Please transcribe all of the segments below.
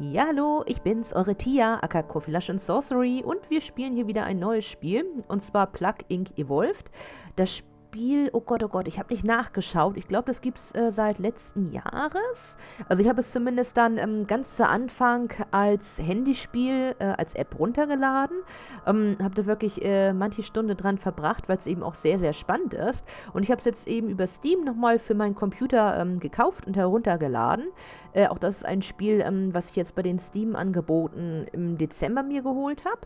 Ja, hallo, ich bin's, eure Tia, aka Coffee and Sorcery und wir spielen hier wieder ein neues Spiel und zwar Plug Inc. Evolved. Das Spiel oh Gott, oh Gott, ich habe nicht nachgeschaut. Ich glaube, das gibt es äh, seit letzten Jahres. Also ich habe es zumindest dann ähm, ganz zu Anfang als Handyspiel, äh, als App runtergeladen. Ähm, habe da wirklich äh, manche Stunde dran verbracht, weil es eben auch sehr, sehr spannend ist. Und ich habe es jetzt eben über Steam nochmal für meinen Computer ähm, gekauft und heruntergeladen. Äh, auch das ist ein Spiel, ähm, was ich jetzt bei den Steam-Angeboten im Dezember mir geholt habe.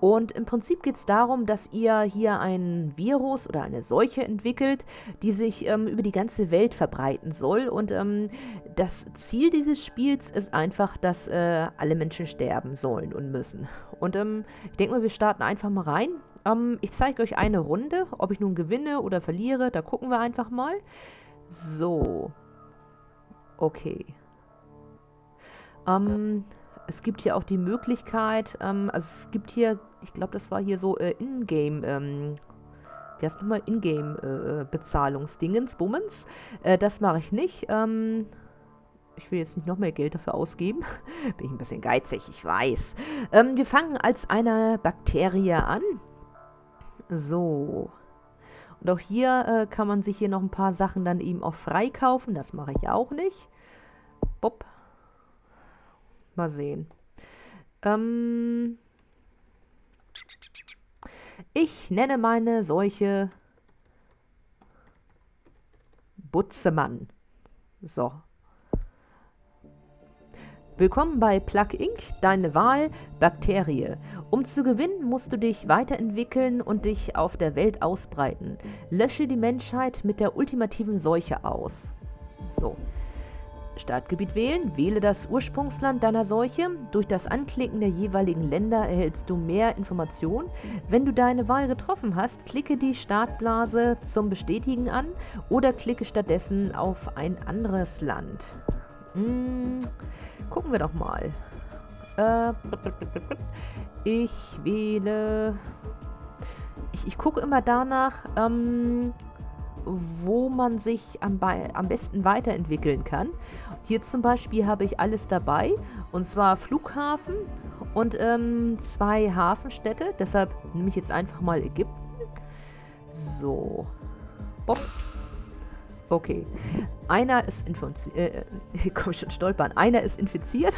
Und im Prinzip geht es darum, dass ihr hier ein Virus oder eine Seuche entwickelt, die sich ähm, über die ganze Welt verbreiten soll. Und ähm, das Ziel dieses Spiels ist einfach, dass äh, alle Menschen sterben sollen und müssen. Und ähm, ich denke mal, wir starten einfach mal rein. Ähm, ich zeige euch eine Runde. Ob ich nun gewinne oder verliere, da gucken wir einfach mal. So. Okay. Ähm, es gibt hier auch die Möglichkeit, ähm, also es gibt hier, ich glaube, das war hier so äh, Ingame, ähm, wie heißt nochmal, Ingame-Bezahlungsdingens, äh, Bummens. Äh, das mache ich nicht. Ähm, ich will jetzt nicht noch mehr Geld dafür ausgeben. Bin ich ein bisschen geizig, ich weiß. Ähm, wir fangen als eine Bakterie an. So. Und auch hier äh, kann man sich hier noch ein paar Sachen dann eben auch freikaufen. Das mache ich auch nicht. Bob. Mal sehen. Ähm, ich nenne meine Seuche Butzemann. So. Willkommen bei Plug Inc., deine Wahl Bakterie. Um zu gewinnen, musst du dich weiterentwickeln und dich auf der Welt ausbreiten. Lösche die Menschheit mit der ultimativen Seuche aus. So. Startgebiet wählen, wähle das Ursprungsland deiner Seuche. Durch das Anklicken der jeweiligen Länder erhältst du mehr Informationen. Wenn du deine Wahl getroffen hast, klicke die Startblase zum Bestätigen an oder klicke stattdessen auf ein anderes Land. Hm, gucken wir doch mal. Äh, ich wähle... Ich, ich gucke immer danach, ähm, wo man sich am, am besten weiterentwickeln kann. Hier zum Beispiel habe ich alles dabei, und zwar Flughafen und ähm, zwei Hafenstädte. Deshalb nehme ich jetzt einfach mal Ägypten. So. Bob. Okay. Einer ist infiziert. Äh, ich komme schon stolpern. Einer ist infiziert.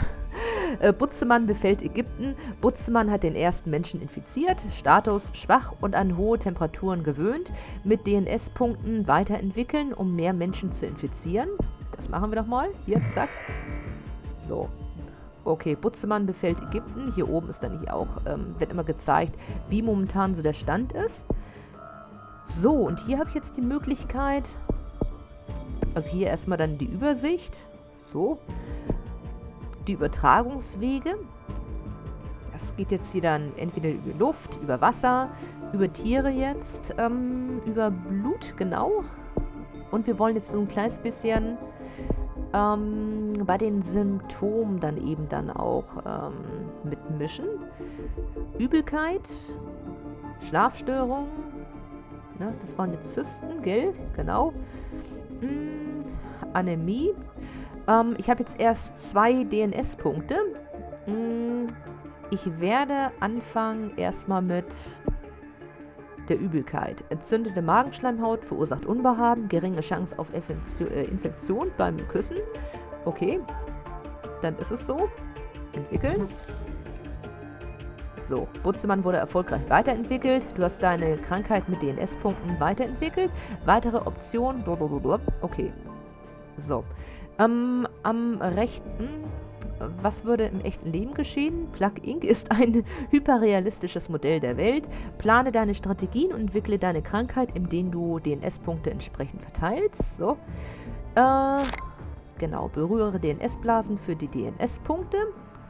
Äh, Butzemann befällt Ägypten. Butzemann hat den ersten Menschen infiziert. Status schwach und an hohe Temperaturen gewöhnt. Mit DNS-Punkten weiterentwickeln, um mehr Menschen zu infizieren. Das machen wir doch mal. Hier, zack. So. Okay, Butzemann befällt Ägypten. Hier oben ist dann hier auch, ähm, wird immer gezeigt, wie momentan so der Stand ist. So, und hier habe ich jetzt die Möglichkeit, also hier erstmal dann die Übersicht. So die Übertragungswege. Das geht jetzt hier dann entweder über Luft, über Wasser, über Tiere jetzt, ähm, über Blut, genau. Und wir wollen jetzt so ein kleines bisschen ähm, bei den Symptomen dann eben dann auch ähm, mitmischen. Übelkeit, Schlafstörungen, ne, das waren jetzt Zysten, gell? Genau. Hm, Anämie, ähm, ich habe jetzt erst zwei DNS-Punkte. Hm, ich werde anfangen erstmal mit der Übelkeit. Entzündete Magenschleimhaut verursacht Unbehagen, geringe Chance auf äh, Infektion beim Küssen. Okay, dann ist es so. Entwickeln. So, Butzemann wurde erfolgreich weiterentwickelt. Du hast deine Krankheit mit DNS-Punkten weiterentwickelt. Weitere Optionen. Blablabla. Okay. So. Ähm, am rechten, was würde im echten Leben geschehen? Plug Inc. ist ein hyperrealistisches Modell der Welt. Plane deine Strategien und entwickle deine Krankheit, indem du DNS-Punkte entsprechend verteilst. So. Äh, genau, berühre DNS-Blasen für die DNS-Punkte.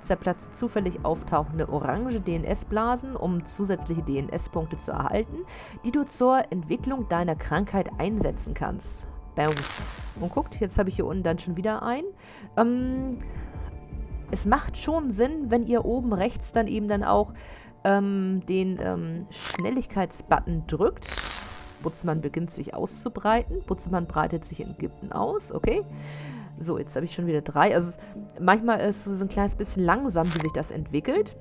Zerplatze zufällig auftauchende orange DNS-Blasen, um zusätzliche DNS-Punkte zu erhalten, die du zur Entwicklung deiner Krankheit einsetzen kannst. Bounce. Und guckt, jetzt habe ich hier unten dann schon wieder ein. Ähm, es macht schon Sinn, wenn ihr oben rechts dann eben dann auch ähm, den ähm, Schnelligkeitsbutton drückt. Butzmann beginnt sich auszubreiten. Butzmann breitet sich in Ägypten aus, okay. So, jetzt habe ich schon wieder drei. Also manchmal ist es so ein kleines bisschen langsam, wie sich das entwickelt.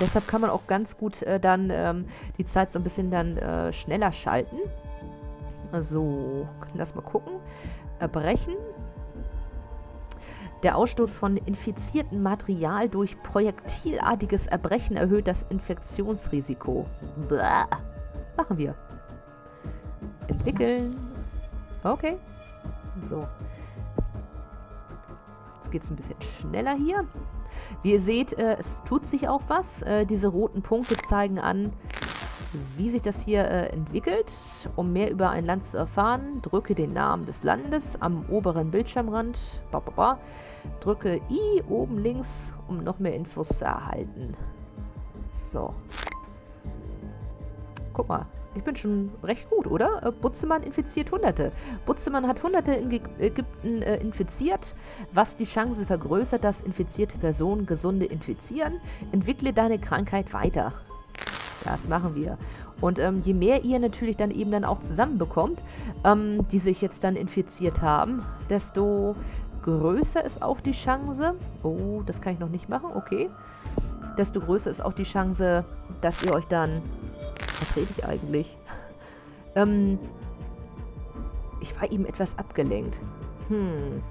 Deshalb kann man auch ganz gut äh, dann ähm, die Zeit so ein bisschen dann äh, schneller schalten. So, lass mal gucken. Erbrechen. Der Ausstoß von infiziertem Material durch projektilartiges Erbrechen erhöht das Infektionsrisiko. Blah. Machen wir. Entwickeln. Okay. So. Jetzt geht es ein bisschen schneller hier. Wie ihr seht, äh, es tut sich auch was. Äh, diese roten Punkte zeigen an, wie sich das hier äh, entwickelt. Um mehr über ein Land zu erfahren, drücke den Namen des Landes am oberen Bildschirmrand. Ba, ba, ba. Drücke I oben links, um noch mehr Infos zu erhalten. So. Guck mal, ich bin schon recht gut, oder? Äh, Butzemann infiziert Hunderte. Butzemann hat Hunderte in Ägypten äh, infiziert, was die Chance vergrößert, dass infizierte Personen Gesunde infizieren. Entwickle deine Krankheit weiter. Das machen wir. Und ähm, je mehr ihr natürlich dann eben dann auch zusammenbekommt, ähm, die sich jetzt dann infiziert haben, desto größer ist auch die Chance. Oh, das kann ich noch nicht machen, okay. Desto größer ist auch die Chance, dass ihr euch dann was rede ich eigentlich? Ähm, ich war eben etwas abgelenkt. Hm.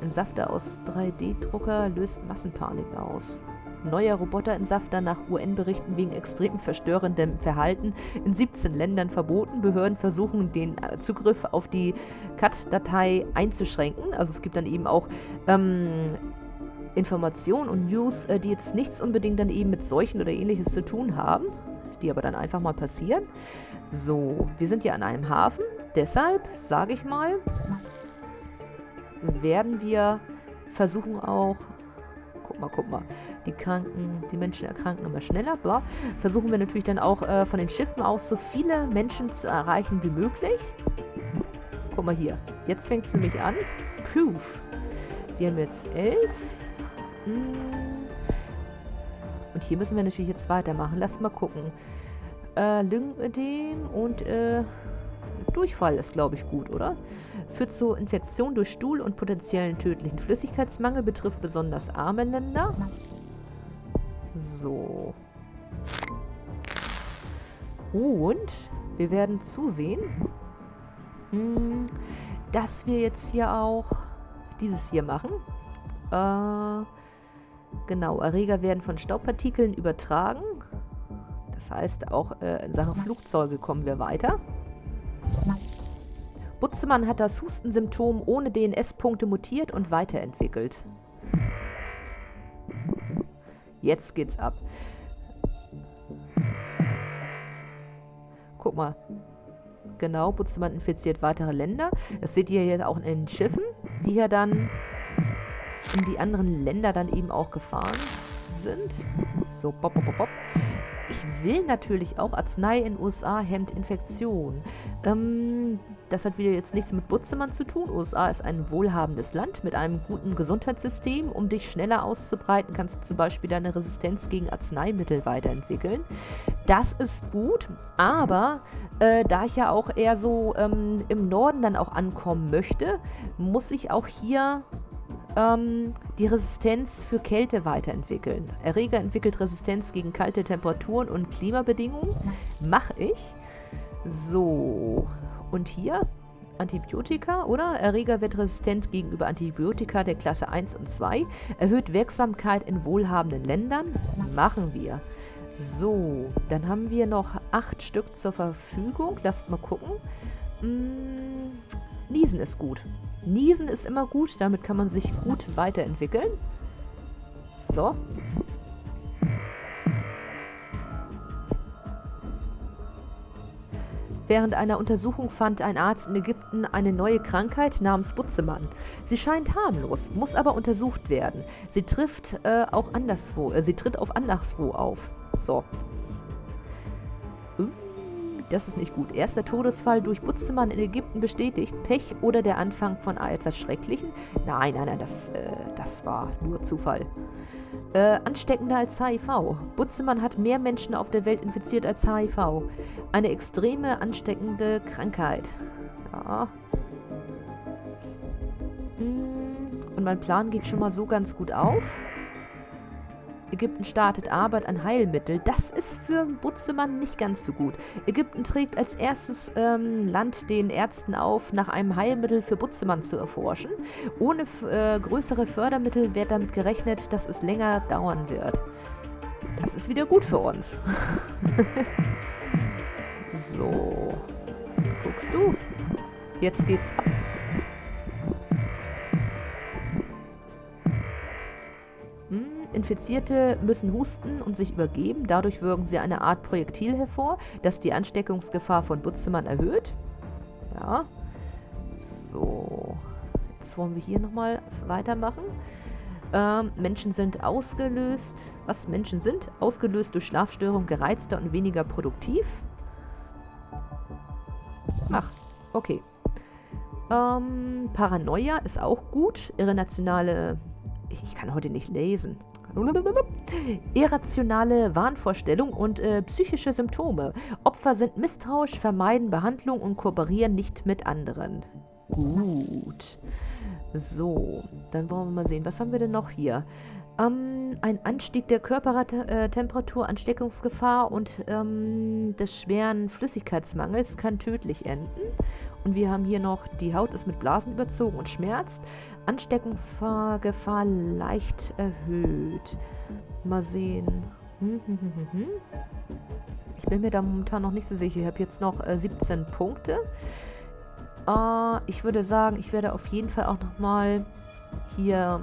Entsafter aus 3D-Drucker löst Massenpanik aus. Neuer Roboterentsafter nach UN-Berichten wegen extrem verstörendem Verhalten in 17 Ländern verboten. Behörden versuchen, den äh, Zugriff auf die CAT-Datei einzuschränken. Also es gibt dann eben auch ähm, Informationen und News, äh, die jetzt nichts unbedingt dann eben mit Seuchen oder ähnliches zu tun haben, die aber dann einfach mal passieren. So, wir sind hier an einem Hafen, deshalb, sage ich mal, werden wir versuchen auch, guck mal, guck mal, die Kranken, die Menschen erkranken immer schneller, bla, versuchen wir natürlich dann auch äh, von den Schiffen aus so viele Menschen zu erreichen wie möglich. Guck mal hier, jetzt fängt es nämlich an. Proof. Wir haben jetzt elf, hm. Und hier müssen wir natürlich jetzt weitermachen. Lass mal gucken. Äh, Lymphödem und äh, Durchfall ist, glaube ich, gut, oder? Führt zu Infektion durch Stuhl und potenziellen tödlichen Flüssigkeitsmangel, betrifft besonders arme Länder. So. Und wir werden zusehen, hm, dass wir jetzt hier auch dieses hier machen. Äh, Genau, Erreger werden von Staubpartikeln übertragen. Das heißt, auch äh, in Sachen Flugzeuge kommen wir weiter. Butzemann hat das Hustensymptom ohne DNS-Punkte mutiert und weiterentwickelt. Jetzt geht's ab. Guck mal. Genau, Butzemann infiziert weitere Länder. Das seht ihr hier auch in den Schiffen, die hier dann in die anderen Länder dann eben auch gefahren sind. So, bop, bop, bop, bop. Ich will natürlich auch Arznei in USA hemmt Infektion. Ähm, das hat wieder jetzt nichts mit Butzemann zu tun. USA ist ein wohlhabendes Land mit einem guten Gesundheitssystem. Um dich schneller auszubreiten, kannst du zum Beispiel deine Resistenz gegen Arzneimittel weiterentwickeln. Das ist gut, aber äh, da ich ja auch eher so ähm, im Norden dann auch ankommen möchte, muss ich auch hier ähm, die Resistenz für Kälte weiterentwickeln. Erreger entwickelt Resistenz gegen kalte Temperaturen und Klimabedingungen. Mache ich. So. Und hier Antibiotika, oder? Erreger wird resistent gegenüber Antibiotika der Klasse 1 und 2. Erhöht Wirksamkeit in wohlhabenden Ländern. Machen wir. So, dann haben wir noch acht Stück zur Verfügung. Lasst mal gucken. Hm, Niesen ist gut. Niesen ist immer gut, damit kann man sich gut weiterentwickeln. So. Während einer Untersuchung fand ein Arzt in Ägypten eine neue Krankheit namens Butzemann. Sie scheint harmlos, muss aber untersucht werden. Sie trifft äh, auch anderswo, äh, sie tritt auf anderswo auf. So. Das ist nicht gut. Erster Todesfall durch Butzemann in Ägypten bestätigt. Pech oder der Anfang von etwas Schrecklichen? Nein, nein, nein, das, äh, das war nur Zufall. Äh, ansteckender als HIV. Butzemann hat mehr Menschen auf der Welt infiziert als HIV. Eine extreme ansteckende Krankheit. Ja. mein Plan geht schon mal so ganz gut auf. Ägypten startet Arbeit an Heilmittel. Das ist für Butzemann nicht ganz so gut. Ägypten trägt als erstes ähm, Land den Ärzten auf, nach einem Heilmittel für Butzemann zu erforschen. Ohne äh, größere Fördermittel wird damit gerechnet, dass es länger dauern wird. Das ist wieder gut für uns. so. Guckst du? Jetzt geht's ab. Infizierte müssen husten und sich übergeben. Dadurch wirken sie eine Art Projektil hervor, das die Ansteckungsgefahr von Butzemann erhöht. Ja. So. Jetzt wollen wir hier nochmal weitermachen. Ähm, Menschen sind ausgelöst. Was Menschen sind? Ausgelöst durch Schlafstörung, gereizter und weniger produktiv. Ach, okay. Ähm, Paranoia ist auch gut. Irrationale... Ich kann heute nicht lesen. Irrationale Wahnvorstellung und äh, psychische Symptome. Opfer sind misstrauisch, vermeiden Behandlung und kooperieren nicht mit anderen. Gut. So, dann wollen wir mal sehen. Was haben wir denn noch hier? Ähm, ein Anstieg der Körpertemperatur, Ansteckungsgefahr und ähm, des schweren Flüssigkeitsmangels kann tödlich enden. Und wir haben hier noch, die Haut ist mit Blasen überzogen und schmerzt. Ansteckungsgefahr leicht erhöht. Mal sehen. Hm, hm, hm, ich bin mir da momentan noch nicht so sicher. Ich habe jetzt noch äh, 17 Punkte. Äh, ich würde sagen, ich werde auf jeden Fall auch nochmal hier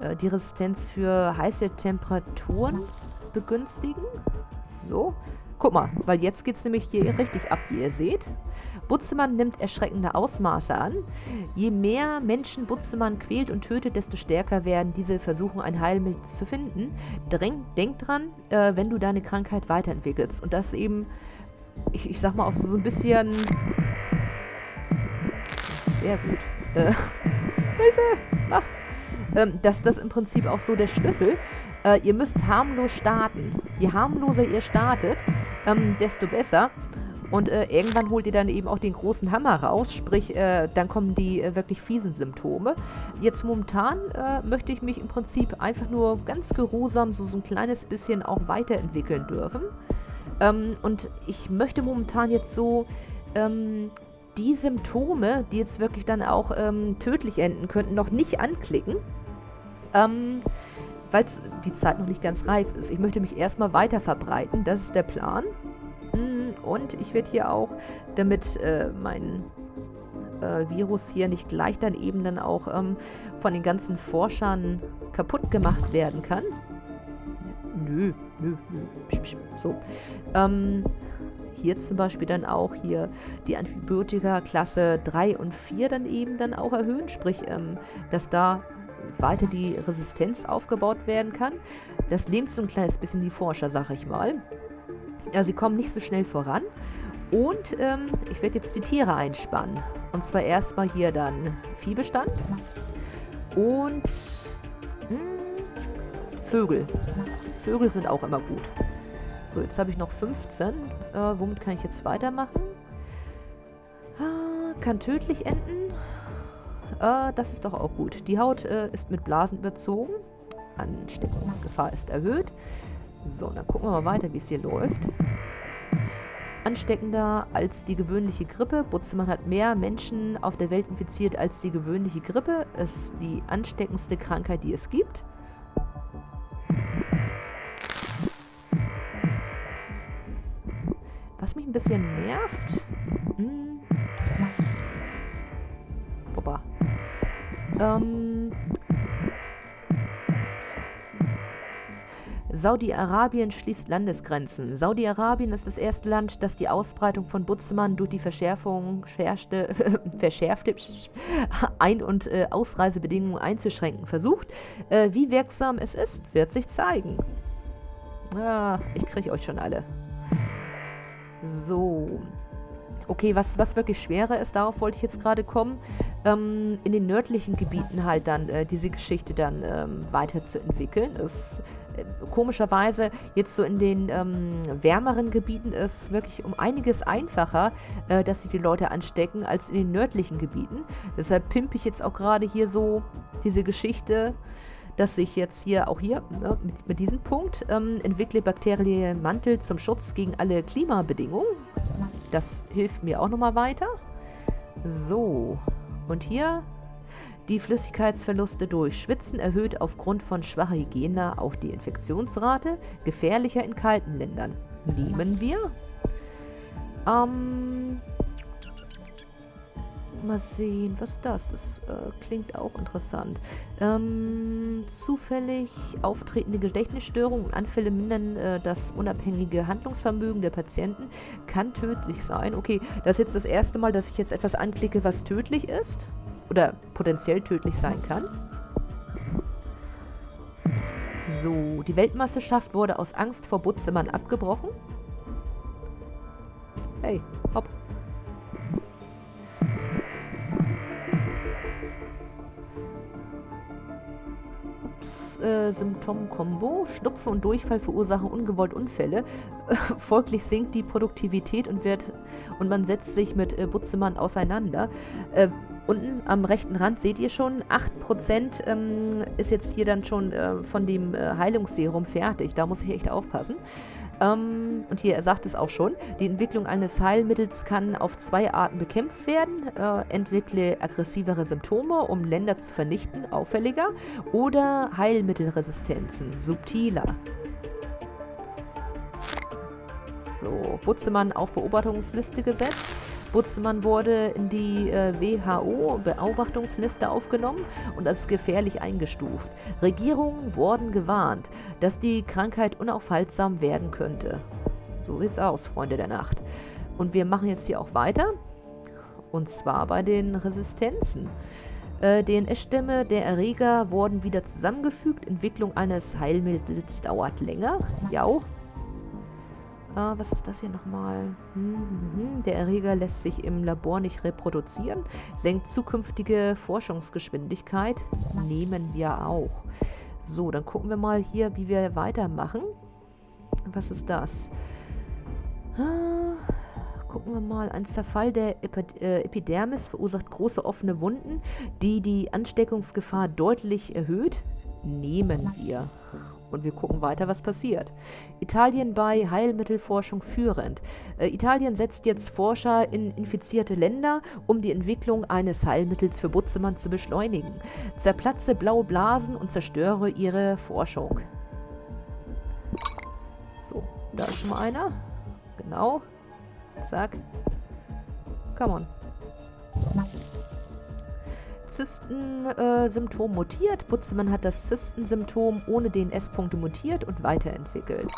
äh, die Resistenz für heiße Temperaturen begünstigen. So. Guck mal, weil jetzt geht es nämlich hier richtig ab, wie ihr seht. Butzemann nimmt erschreckende Ausmaße an. Je mehr Menschen Butzemann quält und tötet, desto stärker werden diese Versuche, ein Heilmittel zu finden. Dräng, denk dran, äh, wenn du deine Krankheit weiterentwickelst. Und das eben, ich, ich sag mal auch so ein bisschen... Sehr gut. Äh, Hilfe! Mach! Ähm, dass das im Prinzip auch so der Schlüssel. Äh, ihr müsst harmlos starten. Je harmloser ihr startet, ähm, desto besser. Und äh, irgendwann holt ihr dann eben auch den großen Hammer raus, sprich, äh, dann kommen die äh, wirklich fiesen Symptome. Jetzt momentan äh, möchte ich mich im Prinzip einfach nur ganz geruhsam so, so ein kleines bisschen auch weiterentwickeln dürfen. Ähm, und ich möchte momentan jetzt so ähm, die Symptome, die jetzt wirklich dann auch ähm, tödlich enden könnten, noch nicht anklicken. Ähm, weil die Zeit noch nicht ganz reif ist. Ich möchte mich erstmal weiter verbreiten, das ist der Plan. Mm, und ich werde hier auch, damit äh, mein äh, Virus hier nicht gleich dann eben dann auch ähm, von den ganzen Forschern kaputt gemacht werden kann. Nö, nö, nö. So. Ähm, hier zum Beispiel dann auch hier die Antibiotika Klasse 3 und 4 dann eben dann auch erhöhen. Sprich, ähm, dass da weiter die Resistenz aufgebaut werden kann. Das lähmt so ein kleines bisschen die Forscher, sag ich mal. Ja, sie kommen nicht so schnell voran. Und ähm, ich werde jetzt die Tiere einspannen. Und zwar erstmal hier dann Viehbestand. Und mh, hm, Vögel. Vögel sind auch immer gut. So, jetzt habe ich noch 15. Äh, womit kann ich jetzt weitermachen? Ah, kann tödlich enden. Äh, das ist doch auch gut. Die Haut äh, ist mit Blasen überzogen. Ansteckungsgefahr ist erhöht. So, dann gucken wir mal weiter, wie es hier läuft. Ansteckender als die gewöhnliche Grippe. Butzemann hat mehr Menschen auf der Welt infiziert als die gewöhnliche Grippe. Ist die ansteckendste Krankheit, die es gibt. Was mich ein bisschen nervt... Hm. Ähm, Saudi-Arabien schließt Landesgrenzen. Saudi-Arabien ist das erste Land, das die Ausbreitung von Butzemann durch die Verschärfung, verschärfte, verschärfte Ein- und äh, Ausreisebedingungen einzuschränken versucht. Äh, wie wirksam es ist, wird sich zeigen. Ah, ich kriege euch schon alle. So. Okay, was, was wirklich schwerer ist, darauf wollte ich jetzt gerade kommen, ähm, in den nördlichen Gebieten halt dann äh, diese Geschichte dann ähm, weiterzuentwickeln. Ist äh, komischerweise jetzt so in den ähm, wärmeren Gebieten ist wirklich um einiges einfacher, äh, dass sich die Leute anstecken, als in den nördlichen Gebieten. Deshalb pimpe ich jetzt auch gerade hier so diese Geschichte dass ich jetzt hier auch hier ne, mit, mit, diesem Punkt ähm, entwickle bakterielle Mantel zum Schutz gegen alle Klimabedingungen. Das hilft mir auch nochmal weiter. So, und hier die Flüssigkeitsverluste durch Schwitzen erhöht aufgrund von schwacher Hygiene auch die Infektionsrate, gefährlicher in kalten Ländern. Nehmen wir. Ähm, Mal sehen, was ist das? Das äh, klingt auch interessant. Ähm, zufällig auftretende Gedächtnisstörungen und Anfälle mindern äh, das unabhängige Handlungsvermögen der Patienten. Kann tödlich sein. Okay, das ist jetzt das erste Mal, dass ich jetzt etwas anklicke, was tödlich ist. Oder potenziell tödlich sein kann. So, die Weltmeisterschaft wurde aus Angst vor Butzemann abgebrochen. Hey, äh, Symptom-Kombo. Schnupfen und Durchfall verursachen ungewollt Unfälle. folglich sinkt die Produktivität und wird und man setzt sich mit äh, Butzemann auseinander. Äh, unten am rechten Rand seht ihr schon, 8% ähm, ist jetzt hier dann schon äh, von dem äh, Heilungsserum fertig. Da muss ich echt aufpassen. Ähm, und hier, er sagt es auch schon, die Entwicklung eines Heilmittels kann auf zwei Arten bekämpft werden. Äh, entwickle aggressivere Symptome, um Länder zu vernichten, auffälliger, oder Heilmittelresistenzen, subtiler. So, Butzemann auf Beobachtungsliste gesetzt. Butzemann wurde in die äh, WHO-Beobachtungsliste aufgenommen und als gefährlich eingestuft. Regierungen wurden gewarnt, dass die Krankheit unaufhaltsam werden könnte. So sieht's aus, Freunde der Nacht. Und wir machen jetzt hier auch weiter. Und zwar bei den Resistenzen. Äh, DNS-Stämme der Erreger wurden wieder zusammengefügt. Entwicklung eines Heilmittels dauert länger. Ja, äh, was ist das hier nochmal? Hm. Der Erreger lässt sich im Labor nicht reproduzieren. Senkt zukünftige Forschungsgeschwindigkeit. Nehmen wir auch. So, dann gucken wir mal hier, wie wir weitermachen. Was ist das? Ah, gucken wir mal. Ein Zerfall der äh, Epidermis verursacht große offene Wunden, die die Ansteckungsgefahr deutlich erhöht. Nehmen wir. Und wir gucken weiter, was passiert. Italien bei Heilmittelforschung führend. Äh, Italien setzt jetzt Forscher in infizierte Länder, um die Entwicklung eines Heilmittels für Butzemann zu beschleunigen. Zerplatze blaue Blasen und zerstöre ihre Forschung. So, da ist mal einer. Genau. Zack. Come on. Zysten-Symptom mutiert. Butzemann hat das Zysten-Symptom ohne DNS-Punkte mutiert und weiterentwickelt.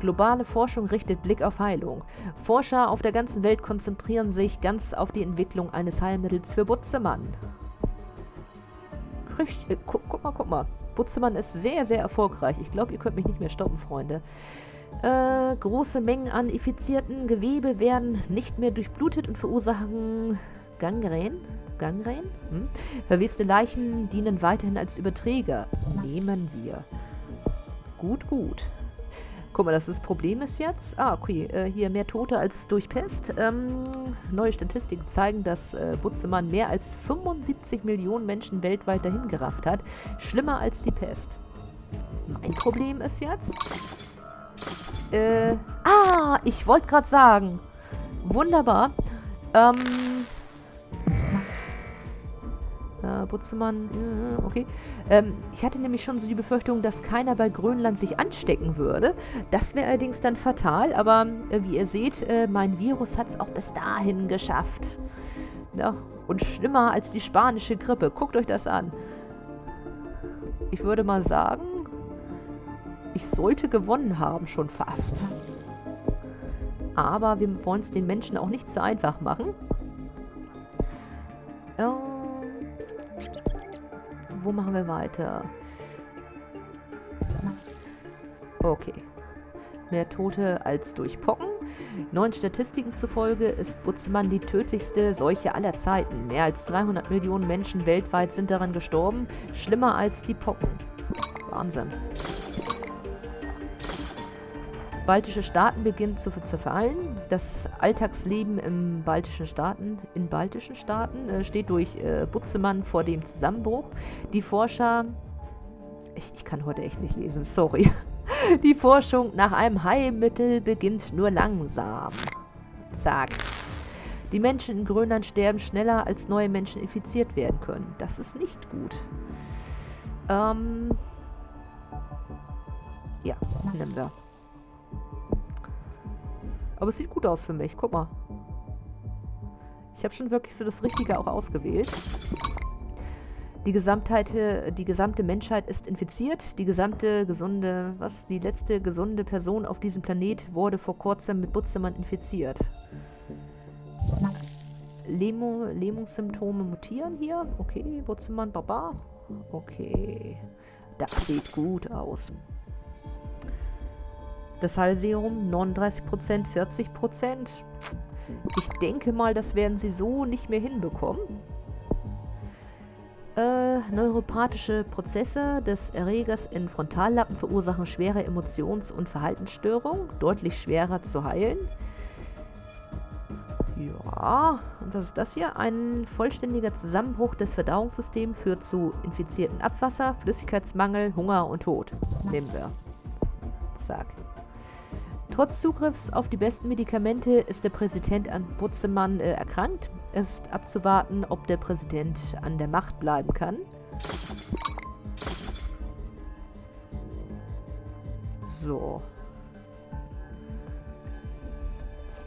Globale Forschung richtet Blick auf Heilung. Forscher auf der ganzen Welt konzentrieren sich ganz auf die Entwicklung eines Heilmittels für Butzemann. Richtig, äh, guck, guck mal, guck mal. Butzemann ist sehr, sehr erfolgreich. Ich glaube, ihr könnt mich nicht mehr stoppen, Freunde. Äh, große Mengen an infizierten Gewebe werden nicht mehr durchblutet und verursachen Gangren. Gangren? Hm? Verweste Leichen dienen weiterhin als Überträger. Nehmen wir. Gut, gut. Guck mal, das, das Problem ist jetzt... Ah, okay, äh, hier mehr Tote als durch Pest. Ähm, neue Statistiken zeigen, dass äh, Butzemann mehr als 75 Millionen Menschen weltweit dahingerafft hat. Schlimmer als die Pest. Mein Problem ist jetzt... Äh, ah, ich wollte gerade sagen. Wunderbar. Ähm, äh, Butzemann, äh, okay. Ähm, ich hatte nämlich schon so die Befürchtung, dass keiner bei Grönland sich anstecken würde. Das wäre allerdings dann fatal, aber äh, wie ihr seht, äh, mein Virus hat es auch bis dahin geschafft. Ja, und schlimmer als die spanische Grippe. Guckt euch das an. Ich würde mal sagen, ich sollte gewonnen haben, schon fast. Aber wir wollen es den Menschen auch nicht zu einfach machen. Ähm, wo machen wir weiter? Okay. mehr Tote als durch Pocken. Neuen Statistiken zufolge ist Butzemann die tödlichste Seuche aller Zeiten. Mehr als 300 Millionen Menschen weltweit sind daran gestorben. Schlimmer als die Pocken. Wahnsinn. Baltische Staaten beginnen zu zerfallen. Das Alltagsleben im baltischen Staaten, in baltischen Staaten äh, steht durch äh, Butzemann vor dem Zusammenbruch. Die Forscher... Ich, ich kann heute echt nicht lesen, sorry. Die Forschung nach einem Heilmittel beginnt nur langsam. Zack. Die Menschen in Grönland sterben schneller, als neue Menschen infiziert werden können. Das ist nicht gut. Ähm... Ja, nehmen wir. Aber es sieht gut aus für mich. Guck mal. Ich habe schon wirklich so das Richtige auch ausgewählt. Die Gesamtheit, die gesamte Menschheit ist infiziert. Die gesamte gesunde, was? Die letzte gesunde Person auf diesem Planet wurde vor kurzem mit Butzemann infiziert. Lähmung, Lähmungssymptome mutieren hier. Okay, Butzemann, Baba. Okay. Das sieht gut aus. Das Heilserum 39%, 40%. Ich denke mal, das werden sie so nicht mehr hinbekommen. Äh, neuropathische Prozesse des Erregers in Frontallappen verursachen schwere Emotions- und Verhaltensstörungen, deutlich schwerer zu heilen. Ja, und was ist das hier? Ein vollständiger Zusammenbruch des Verdauungssystems führt zu infizierten Abwasser, Flüssigkeitsmangel, Hunger und Tod. Nehmen wir. Zack. Trotz Zugriffs auf die besten Medikamente ist der Präsident an Butzemann äh, erkrankt. Es ist abzuwarten, ob der Präsident an der Macht bleiben kann. So.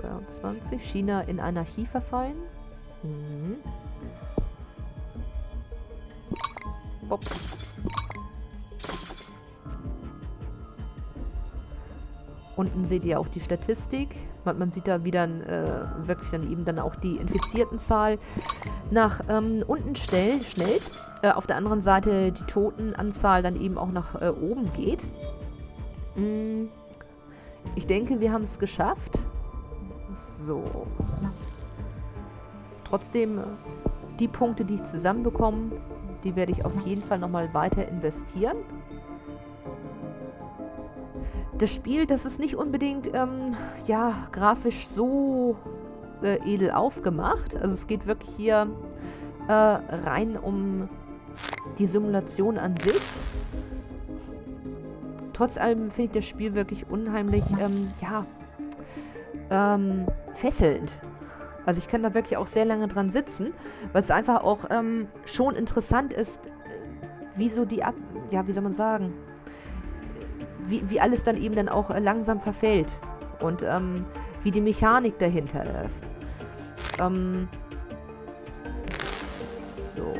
22. China in Anarchie verfallen. Mhm. Bob. Unten seht ihr auch die Statistik. Man, sieht da wieder äh, wirklich dann eben dann auch die Infiziertenzahl nach ähm, unten schnell, schnell. Äh, auf der anderen Seite die Totenanzahl dann eben auch nach äh, oben geht. Mm, ich denke, wir haben es geschafft. So. Trotzdem, äh, die Punkte, die ich zusammenbekomme, die werde ich auf jeden Fall nochmal weiter investieren das Spiel, das ist nicht unbedingt, ähm, ja, grafisch so äh, edel aufgemacht. Also es geht wirklich hier äh, rein um die Simulation an sich. Trotz allem finde ich das Spiel wirklich unheimlich, ähm, ja, ähm, fesselnd. Also ich kann da wirklich auch sehr lange dran sitzen, weil es einfach auch ähm, schon interessant ist, wie so die, Ab ja, wie soll man sagen, wie, wie alles dann eben dann auch äh, langsam verfällt. Und ähm, wie die Mechanik dahinter ist. Ähm, so.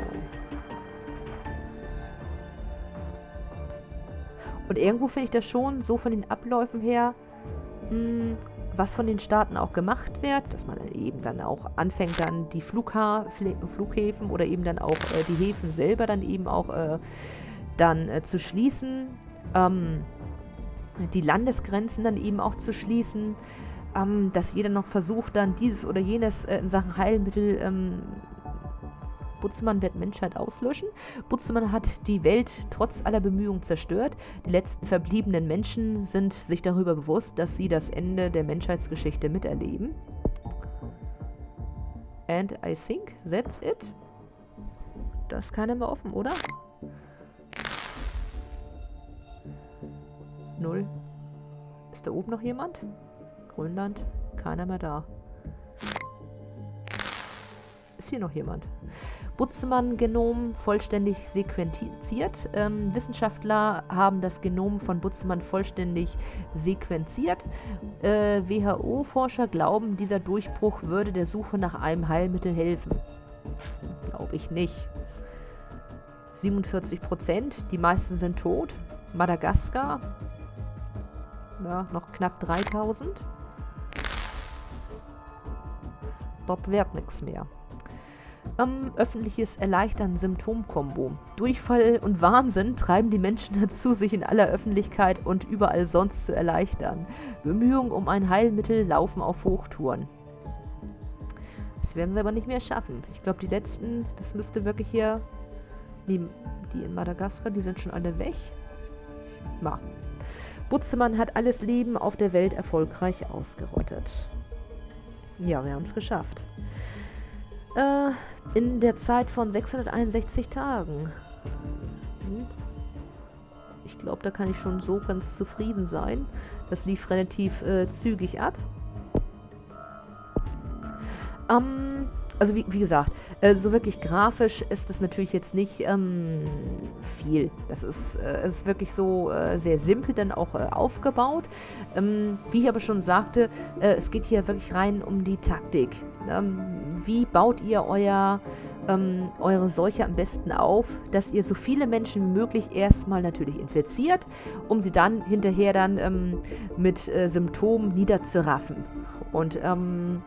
Und irgendwo finde ich das schon so von den Abläufen her, mh, hm, was von den Staaten auch gemacht wird, dass man eben dann auch anfängt, dann die Flugha Flughäfen oder eben dann auch äh, die Häfen selber dann eben auch äh, dann äh, zu schließen. Ähm, die Landesgrenzen dann eben auch zu schließen, ähm, dass jeder noch versucht, dann dieses oder jenes äh, in Sachen Heilmittel ähm, Butzemann wird Menschheit auslöschen. Butzemann hat die Welt trotz aller Bemühungen zerstört. Die letzten verbliebenen Menschen sind sich darüber bewusst, dass sie das Ende der Menschheitsgeschichte miterleben. And I think that's it. Das keiner mehr offen, oder? Null. Ist da oben noch jemand? Grönland? Keiner mehr da. Ist hier noch jemand? Butzemann-Genom vollständig sequenziert. Ähm, Wissenschaftler haben das Genom von Butzemann vollständig sequenziert. Äh, WHO-Forscher glauben, dieser Durchbruch würde der Suche nach einem Heilmittel helfen. Glaube ich nicht. 47 Prozent, die meisten sind tot. Madagaskar, ja, noch knapp 3000. Dort wird nichts mehr. Ähm, öffentliches Erleichtern Symptomkombo. Durchfall und Wahnsinn treiben die Menschen dazu, sich in aller Öffentlichkeit und überall sonst zu erleichtern. Bemühungen um ein Heilmittel laufen auf Hochtouren. Das werden sie aber nicht mehr schaffen. Ich glaube, die letzten, das müsste wirklich hier... Die, die in Madagaskar, die sind schon alle weg. Ma. Butzemann hat alles Leben auf der Welt erfolgreich ausgerottet. Ja, wir haben es geschafft. Äh, in der Zeit von 661 Tagen. Hm. Ich glaube, da kann ich schon so ganz zufrieden sein. Das lief relativ äh, zügig ab. Ähm, also wie, wie gesagt, äh, so wirklich grafisch ist das natürlich jetzt nicht ähm, viel. Das ist, äh, ist wirklich so äh, sehr simpel dann auch äh, aufgebaut. Ähm, wie ich aber schon sagte, äh, es geht hier wirklich rein um die Taktik. Ähm, wie baut ihr euer, ähm, eure Seuche am besten auf, dass ihr so viele Menschen möglich erstmal natürlich infiziert, um sie dann hinterher dann ähm, mit äh, Symptomen niederzuraffen. Und ähm,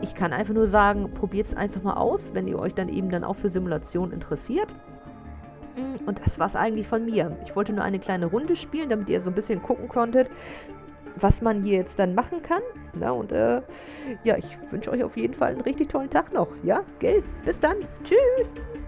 ich kann einfach nur sagen, probiert es einfach mal aus, wenn ihr euch dann eben dann auch für Simulation interessiert. Mm, und das war es eigentlich von mir. Ich wollte nur eine kleine Runde spielen, damit ihr so ein bisschen gucken konntet, was man hier jetzt dann machen kann. Na, und äh, ja, ich wünsche euch auf jeden Fall einen richtig tollen Tag noch. Ja, gell? Bis dann. Tschüss.